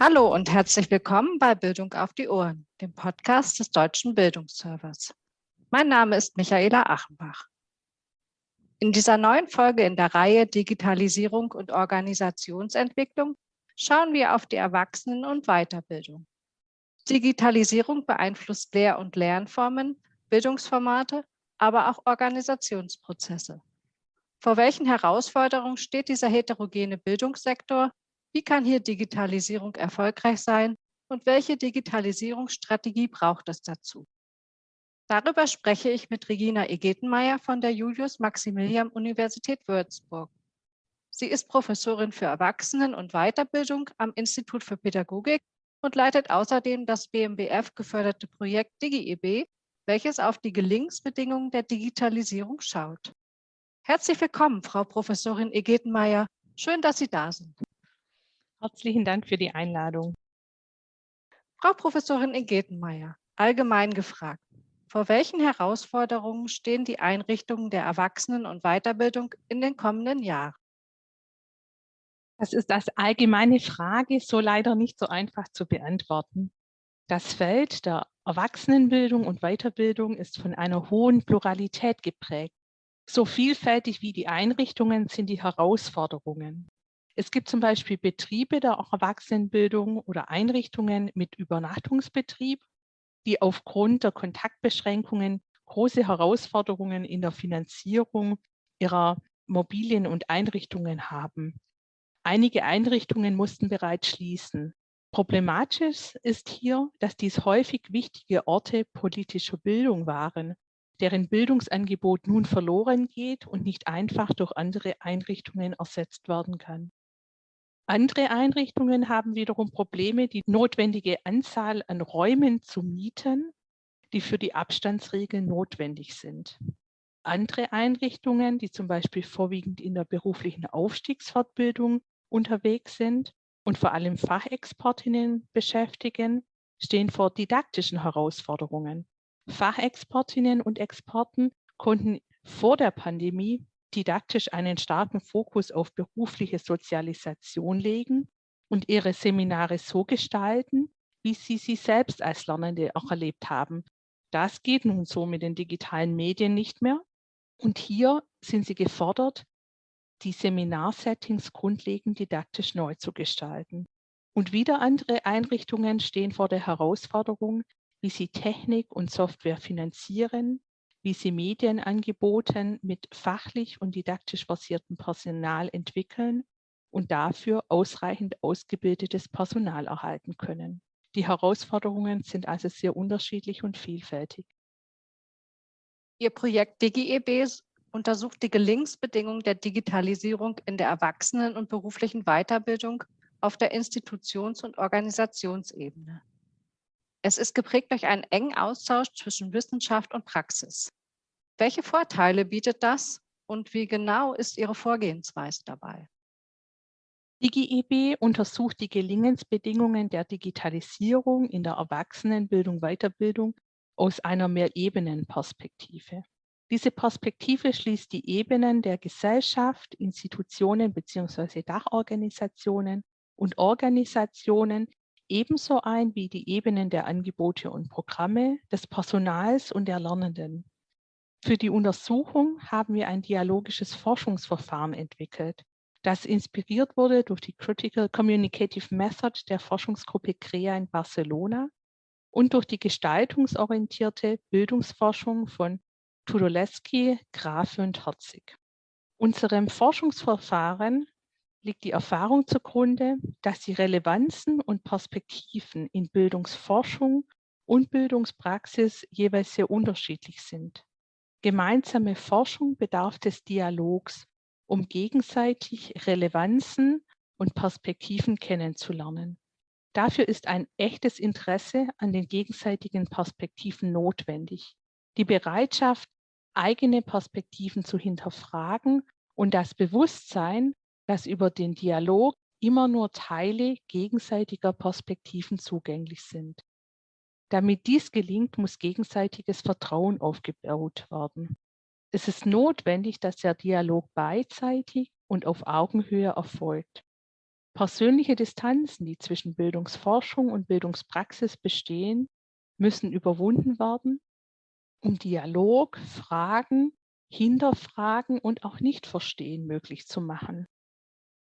Hallo und herzlich willkommen bei Bildung auf die Ohren, dem Podcast des Deutschen Bildungsservers. Mein Name ist Michaela Achenbach. In dieser neuen Folge in der Reihe Digitalisierung und Organisationsentwicklung schauen wir auf die Erwachsenen- und Weiterbildung. Digitalisierung beeinflusst Lehr- und Lernformen, Bildungsformate, aber auch Organisationsprozesse. Vor welchen Herausforderungen steht dieser heterogene Bildungssektor wie kann hier Digitalisierung erfolgreich sein und welche Digitalisierungsstrategie braucht es dazu? Darüber spreche ich mit Regina Egetenmeier von der Julius-Maximilian-Universität Würzburg. Sie ist Professorin für Erwachsenen- und Weiterbildung am Institut für Pädagogik und leitet außerdem das BMBF geförderte Projekt DigiEB, welches auf die Gelingensbedingungen der Digitalisierung schaut. Herzlich willkommen, Frau Professorin Egetenmeier. Schön, dass Sie da sind. Herzlichen Dank für die Einladung. Frau Professorin Ingetenmeier, allgemein gefragt, vor welchen Herausforderungen stehen die Einrichtungen der Erwachsenen- und Weiterbildung in den kommenden Jahren? Das ist als allgemeine Frage so leider nicht so einfach zu beantworten. Das Feld der Erwachsenenbildung und Weiterbildung ist von einer hohen Pluralität geprägt. So vielfältig wie die Einrichtungen sind die Herausforderungen. Es gibt zum Beispiel Betriebe der Erwachsenenbildung oder Einrichtungen mit Übernachtungsbetrieb, die aufgrund der Kontaktbeschränkungen große Herausforderungen in der Finanzierung ihrer Mobilien und Einrichtungen haben. Einige Einrichtungen mussten bereits schließen. Problematisch ist hier, dass dies häufig wichtige Orte politischer Bildung waren, deren Bildungsangebot nun verloren geht und nicht einfach durch andere Einrichtungen ersetzt werden kann. Andere Einrichtungen haben wiederum Probleme, die notwendige Anzahl an Räumen zu mieten, die für die Abstandsregeln notwendig sind. Andere Einrichtungen, die zum Beispiel vorwiegend in der beruflichen Aufstiegsfortbildung unterwegs sind und vor allem Fachexpertinnen beschäftigen, stehen vor didaktischen Herausforderungen. Fachexpertinnen und Experten konnten vor der Pandemie didaktisch einen starken Fokus auf berufliche Sozialisation legen und ihre Seminare so gestalten, wie sie sie selbst als Lernende auch erlebt haben. Das geht nun so mit den digitalen Medien nicht mehr. Und hier sind sie gefordert, die Seminarsettings grundlegend didaktisch neu zu gestalten. Und wieder andere Einrichtungen stehen vor der Herausforderung, wie sie Technik und Software finanzieren, wie sie Medienangeboten mit fachlich und didaktisch basiertem Personal entwickeln und dafür ausreichend ausgebildetes Personal erhalten können. Die Herausforderungen sind also sehr unterschiedlich und vielfältig. Ihr Projekt DigiEB untersucht die Gelingensbedingungen der Digitalisierung in der Erwachsenen- und beruflichen Weiterbildung auf der Institutions- und Organisationsebene. Es ist geprägt durch einen engen Austausch zwischen Wissenschaft und Praxis. Welche Vorteile bietet das und wie genau ist Ihre Vorgehensweise dabei? DigiEB untersucht die Gelingensbedingungen der Digitalisierung in der Erwachsenenbildung, Weiterbildung aus einer Mehrebenenperspektive. Diese Perspektive schließt die Ebenen der Gesellschaft, Institutionen bzw. Dachorganisationen und Organisationen ebenso ein wie die Ebenen der Angebote und Programme, des Personals und der Lernenden. Für die Untersuchung haben wir ein dialogisches Forschungsverfahren entwickelt, das inspiriert wurde durch die Critical Communicative Method der Forschungsgruppe CREA in Barcelona und durch die gestaltungsorientierte Bildungsforschung von Tudolewski, Grafe und Herzig. Unserem Forschungsverfahren liegt die Erfahrung zugrunde, dass die Relevanzen und Perspektiven in Bildungsforschung und Bildungspraxis jeweils sehr unterschiedlich sind. Gemeinsame Forschung bedarf des Dialogs, um gegenseitig Relevanzen und Perspektiven kennenzulernen. Dafür ist ein echtes Interesse an den gegenseitigen Perspektiven notwendig. Die Bereitschaft, eigene Perspektiven zu hinterfragen und das Bewusstsein, dass über den Dialog immer nur Teile gegenseitiger Perspektiven zugänglich sind. Damit dies gelingt, muss gegenseitiges Vertrauen aufgebaut werden. Es ist notwendig, dass der Dialog beidseitig und auf Augenhöhe erfolgt. Persönliche Distanzen, die zwischen Bildungsforschung und Bildungspraxis bestehen, müssen überwunden werden, um Dialog, Fragen, Hinterfragen und auch Nichtverstehen möglich zu machen.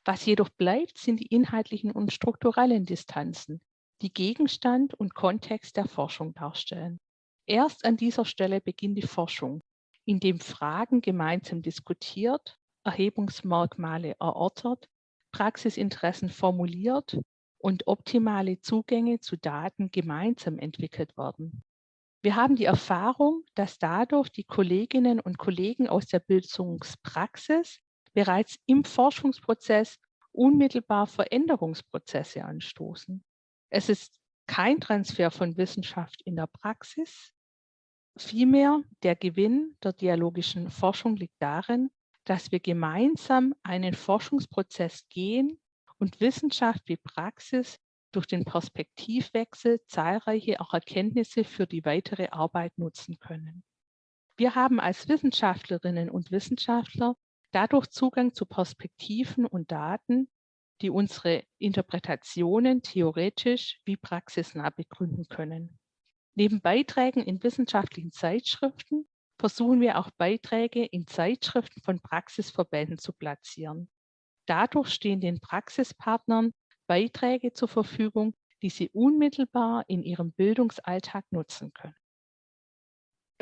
Was jedoch bleibt, sind die inhaltlichen und strukturellen Distanzen, die Gegenstand und Kontext der Forschung darstellen. Erst an dieser Stelle beginnt die Forschung, indem Fragen gemeinsam diskutiert, Erhebungsmerkmale erörtert, Praxisinteressen formuliert und optimale Zugänge zu Daten gemeinsam entwickelt werden. Wir haben die Erfahrung, dass dadurch die Kolleginnen und Kollegen aus der Bildungspraxis bereits im Forschungsprozess unmittelbar Veränderungsprozesse anstoßen. Es ist kein Transfer von Wissenschaft in der Praxis. Vielmehr der Gewinn der dialogischen Forschung liegt darin, dass wir gemeinsam einen Forschungsprozess gehen und Wissenschaft wie Praxis durch den Perspektivwechsel zahlreiche auch Erkenntnisse für die weitere Arbeit nutzen können. Wir haben als Wissenschaftlerinnen und Wissenschaftler dadurch Zugang zu Perspektiven und Daten, die unsere Interpretationen theoretisch wie praxisnah begründen können. Neben Beiträgen in wissenschaftlichen Zeitschriften versuchen wir auch Beiträge in Zeitschriften von Praxisverbänden zu platzieren. Dadurch stehen den Praxispartnern Beiträge zur Verfügung, die sie unmittelbar in ihrem Bildungsalltag nutzen können.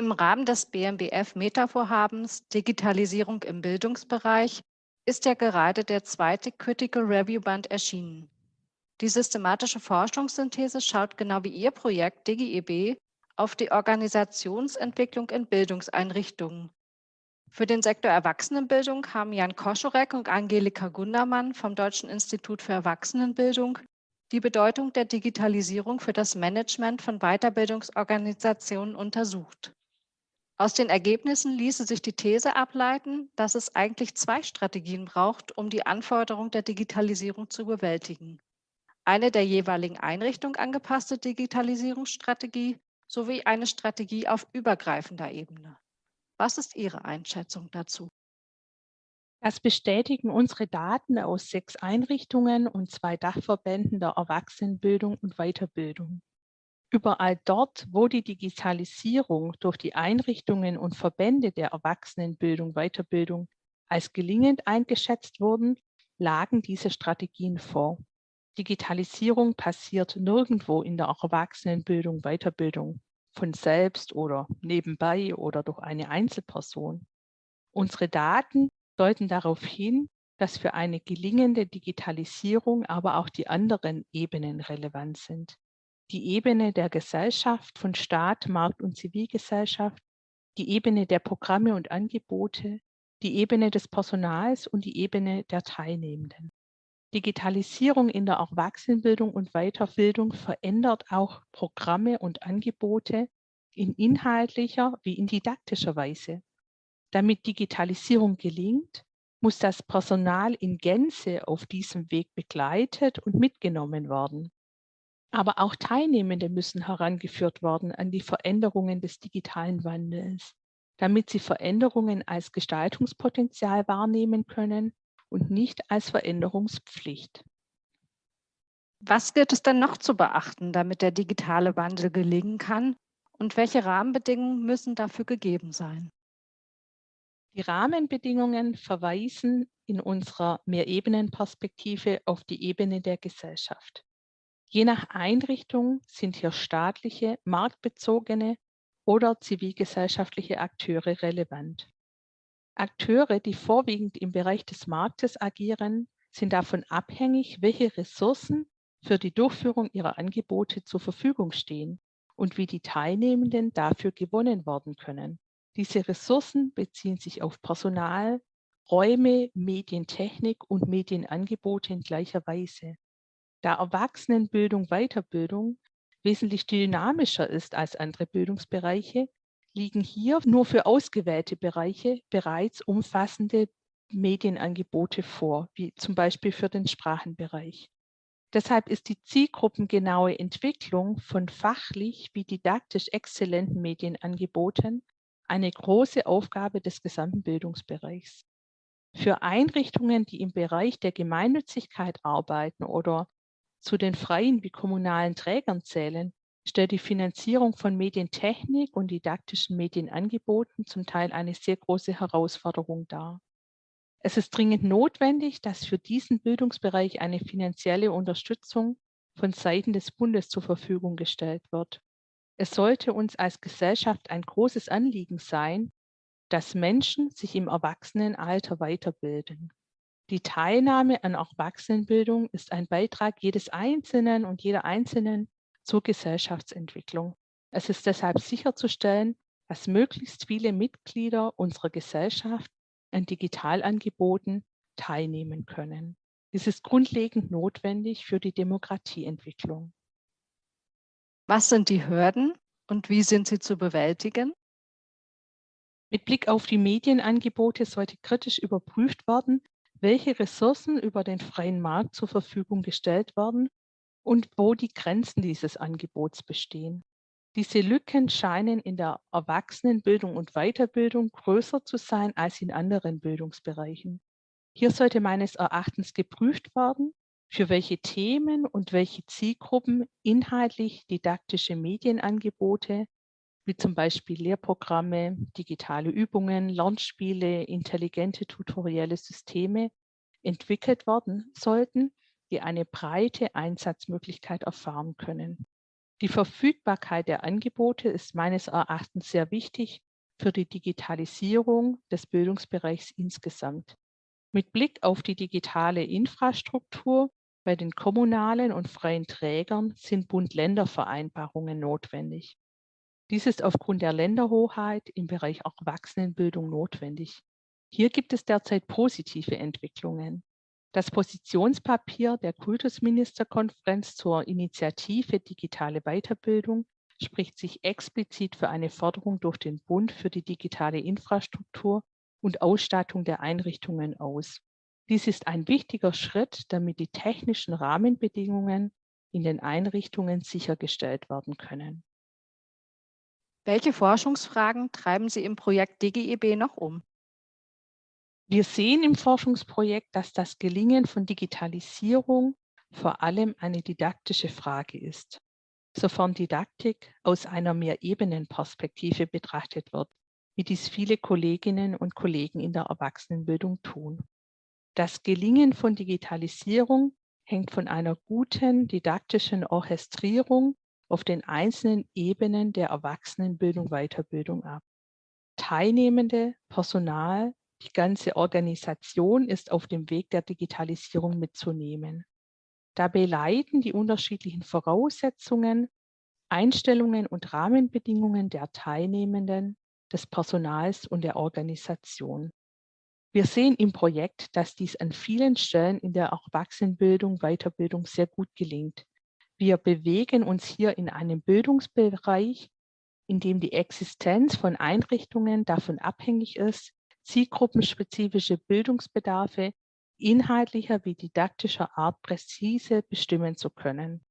Im Rahmen des BMBF-Meta-Vorhabens Digitalisierung im Bildungsbereich ist ja gerade der zweite Critical Review Band erschienen. Die systematische Forschungssynthese schaut genau wie Ihr Projekt DigiEB auf die Organisationsentwicklung in Bildungseinrichtungen. Für den Sektor Erwachsenenbildung haben Jan Koschorek und Angelika Gundermann vom Deutschen Institut für Erwachsenenbildung die Bedeutung der Digitalisierung für das Management von Weiterbildungsorganisationen untersucht. Aus den Ergebnissen ließe sich die These ableiten, dass es eigentlich zwei Strategien braucht, um die Anforderung der Digitalisierung zu bewältigen. Eine der jeweiligen Einrichtung angepasste Digitalisierungsstrategie sowie eine Strategie auf übergreifender Ebene. Was ist Ihre Einschätzung dazu? Das bestätigen unsere Daten aus sechs Einrichtungen und zwei Dachverbänden der Erwachsenenbildung und Weiterbildung. Überall dort, wo die Digitalisierung durch die Einrichtungen und Verbände der Erwachsenenbildung, Weiterbildung als gelingend eingeschätzt wurden, lagen diese Strategien vor. Digitalisierung passiert nirgendwo in der Erwachsenenbildung, Weiterbildung von selbst oder nebenbei oder durch eine Einzelperson. Unsere Daten deuten darauf hin, dass für eine gelingende Digitalisierung aber auch die anderen Ebenen relevant sind. Die Ebene der Gesellschaft von Staat, Markt und Zivilgesellschaft, die Ebene der Programme und Angebote, die Ebene des Personals und die Ebene der Teilnehmenden. Digitalisierung in der Erwachsenenbildung und Weiterbildung verändert auch Programme und Angebote in inhaltlicher wie in didaktischer Weise. Damit Digitalisierung gelingt, muss das Personal in Gänze auf diesem Weg begleitet und mitgenommen werden. Aber auch Teilnehmende müssen herangeführt werden an die Veränderungen des digitalen Wandels, damit sie Veränderungen als Gestaltungspotenzial wahrnehmen können und nicht als Veränderungspflicht. Was gilt es denn noch zu beachten, damit der digitale Wandel gelingen kann? Und welche Rahmenbedingungen müssen dafür gegeben sein? Die Rahmenbedingungen verweisen in unserer Mehrebenenperspektive auf die Ebene der Gesellschaft. Je nach Einrichtung sind hier staatliche, marktbezogene oder zivilgesellschaftliche Akteure relevant. Akteure, die vorwiegend im Bereich des Marktes agieren, sind davon abhängig, welche Ressourcen für die Durchführung ihrer Angebote zur Verfügung stehen und wie die Teilnehmenden dafür gewonnen werden können. Diese Ressourcen beziehen sich auf Personal, Räume, Medientechnik und Medienangebote in gleicher Weise. Da Erwachsenenbildung, Weiterbildung wesentlich dynamischer ist als andere Bildungsbereiche, liegen hier nur für ausgewählte Bereiche bereits umfassende Medienangebote vor, wie zum Beispiel für den Sprachenbereich. Deshalb ist die zielgruppengenaue Entwicklung von fachlich wie didaktisch exzellenten Medienangeboten eine große Aufgabe des gesamten Bildungsbereichs. Für Einrichtungen, die im Bereich der Gemeinnützigkeit arbeiten oder zu den freien wie kommunalen Trägern zählen, stellt die Finanzierung von Medientechnik und didaktischen Medienangeboten zum Teil eine sehr große Herausforderung dar. Es ist dringend notwendig, dass für diesen Bildungsbereich eine finanzielle Unterstützung von Seiten des Bundes zur Verfügung gestellt wird. Es sollte uns als Gesellschaft ein großes Anliegen sein, dass Menschen sich im Erwachsenenalter weiterbilden. Die Teilnahme an Erwachsenenbildung ist ein Beitrag jedes Einzelnen und jeder Einzelnen zur Gesellschaftsentwicklung. Es ist deshalb sicherzustellen, dass möglichst viele Mitglieder unserer Gesellschaft an Digitalangeboten teilnehmen können. Dies ist grundlegend notwendig für die Demokratieentwicklung. Was sind die Hürden und wie sind sie zu bewältigen? Mit Blick auf die Medienangebote sollte kritisch überprüft werden, welche Ressourcen über den freien Markt zur Verfügung gestellt werden und wo die Grenzen dieses Angebots bestehen. Diese Lücken scheinen in der Erwachsenenbildung und Weiterbildung größer zu sein als in anderen Bildungsbereichen. Hier sollte meines Erachtens geprüft werden, für welche Themen und welche Zielgruppen inhaltlich didaktische Medienangebote wie zum Beispiel Lehrprogramme, digitale Übungen, Lernspiele, intelligente tutorielle Systeme entwickelt werden sollten, die eine breite Einsatzmöglichkeit erfahren können. Die Verfügbarkeit der Angebote ist meines Erachtens sehr wichtig für die Digitalisierung des Bildungsbereichs insgesamt. Mit Blick auf die digitale Infrastruktur bei den kommunalen und freien Trägern sind Bund-Länder-Vereinbarungen notwendig. Dies ist aufgrund der Länderhoheit im Bereich Erwachsenenbildung notwendig. Hier gibt es derzeit positive Entwicklungen. Das Positionspapier der Kultusministerkonferenz zur Initiative Digitale Weiterbildung spricht sich explizit für eine Förderung durch den Bund für die digitale Infrastruktur und Ausstattung der Einrichtungen aus. Dies ist ein wichtiger Schritt, damit die technischen Rahmenbedingungen in den Einrichtungen sichergestellt werden können. Welche Forschungsfragen treiben Sie im Projekt DGEB noch um? Wir sehen im Forschungsprojekt, dass das Gelingen von Digitalisierung vor allem eine didaktische Frage ist, sofern Didaktik aus einer Mehrebenenperspektive betrachtet wird, wie dies viele Kolleginnen und Kollegen in der Erwachsenenbildung tun. Das Gelingen von Digitalisierung hängt von einer guten didaktischen Orchestrierung auf den einzelnen Ebenen der Erwachsenenbildung, Weiterbildung ab. Teilnehmende, Personal, die ganze Organisation ist auf dem Weg der Digitalisierung mitzunehmen. Dabei leiten die unterschiedlichen Voraussetzungen, Einstellungen und Rahmenbedingungen der Teilnehmenden, des Personals und der Organisation. Wir sehen im Projekt, dass dies an vielen Stellen in der Erwachsenenbildung, Weiterbildung sehr gut gelingt. Wir bewegen uns hier in einem Bildungsbereich, in dem die Existenz von Einrichtungen davon abhängig ist, zielgruppenspezifische Bildungsbedarfe inhaltlicher wie didaktischer Art präzise bestimmen zu können.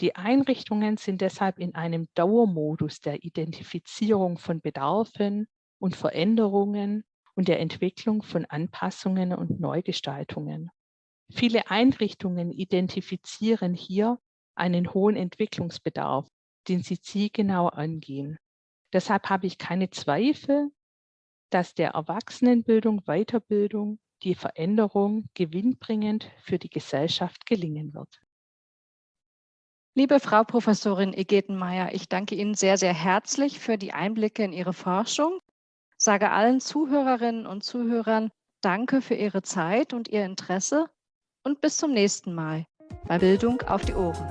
Die Einrichtungen sind deshalb in einem Dauermodus der Identifizierung von Bedarfen und Veränderungen und der Entwicklung von Anpassungen und Neugestaltungen. Viele Einrichtungen identifizieren hier einen hohen Entwicklungsbedarf, den sie zielgenau angehen. Deshalb habe ich keine Zweifel, dass der Erwachsenenbildung, Weiterbildung, die Veränderung gewinnbringend für die Gesellschaft gelingen wird. Liebe Frau Professorin Egetenmeier, ich danke Ihnen sehr, sehr herzlich für die Einblicke in Ihre Forschung, sage allen Zuhörerinnen und Zuhörern Danke für Ihre Zeit und Ihr Interesse und bis zum nächsten Mal bei Bildung auf die Ohren.